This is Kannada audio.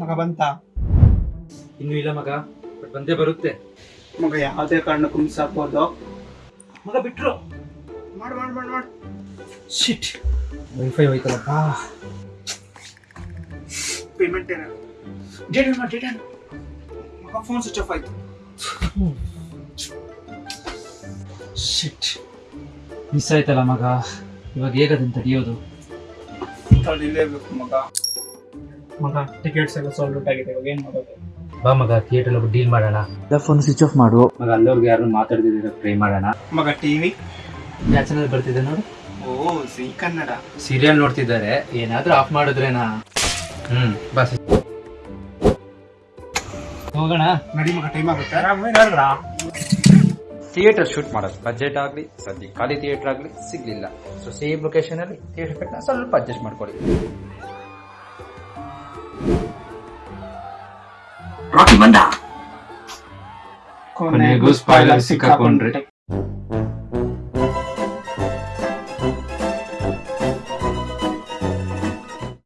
ಮಗ ಬಂತ ಇನ್ನೂ ಇಲ್ಲ ಮಗ ಬಟ್ ಬಂದೇ ಬರುತ್ತೆ. ಮಗ ಯಾವುದೇ ಕಾರಣಕ್ಕೂ ಮಿಸ್ ಆಗ್ಬೋದು ಮಗ ಬಿಟ್ರು. ಮಾಡು ಮಾಡು ಮಾಡು ಮಾಡು. ಶಿಟ್ ವೈಫೈ ಹೋಯ್ತಲ್ಲಪ್ಪ. ಪೇಮೆಂಟ್ ಏನೋ ಡೇಟ್ ಮಾಡಿ ಡೇಟ್ ಮಗ ಫೋನ್ ಸ್ವಿಚ್ ಆಫ್ ಆಯ್ತು. ಶಿಟ್ ಮಿಸ್ ಆಯ್ತಲ್ಲ ಮಗ ಇವಾಗ ಹೇಗದನ್ನ ತಡೆಯೋದು ತಡಿಲೇಬೇಕು ಮಗ. ಮಗ ಟಿಕೆಟ್ಸ್ ಎಲ್ಲ ಸೋಲ್ಡ್ ಔಟ್ ಆಗಿದೆ ಇವಾಗ ಏನ್ ಮಾಡೋದು? ಬಾ ಮಗ ಥಿಯೇಟರ್ ಒಬ್ಬ ಡೀಲ್ ಮಾಡೋಣ. ಫೋನ್ ಸ್ವಿಚ್ ಆಫ್ ಮಾಡು. ಮಗ ಅಲ್ಲೋರ್ಗೆ ಯಾರು ಮಾತಾಡ್ತಿದ್ದೀರ ಟ್ರೈ ಮಾಡೋಣ. ಮಗ ಟಿವಿ ಯಾವ ಚಾನಲ್ ಬರ್ತಿದೆ ನೋಡು? O C Kannada. ಸೀರಿಯಲ್ ನೋಡ್ತಿದ್ದಾರೆ. ಏನಾದ್ರೂ ಆಫ್ ಮಾಡಿದ್ರೇನಾ? ಹ್ಮ್ ಬಸ್ ಹೋಗೋಣ. ನಡಿ ಮಗ ಟೈಮ್ ಆಗುತ್ತೆ. ಥಿಯೇಟರ್ ಶೂಟ್ ಮಾಡೋದು. ಬಜೆಟ್ ಆಗಲಿ ಸದ್ಯ ಖಾಲಿ ಥಿಯೇಟರ್ ಆಗಲಿ ಸಿಗ್ಲಿಲ್ಲ. ಸೊ ಸೇಮ್ ಲೊಕೇಶನ್ ಅಲ್ಲಿ ಥಿಯೇಟರ್ ಸ್ವಲ್ಪ ಅಡ್ಜಸ್ಟ್ ಮಾಡ್ಕೊಳ್ಳಿ. ಕೊನೆಗೂ ಸ್ಪಾಯ್ಲರ್ ಸಿಕ್ಕಾಕೊಂಡ್ರಿ.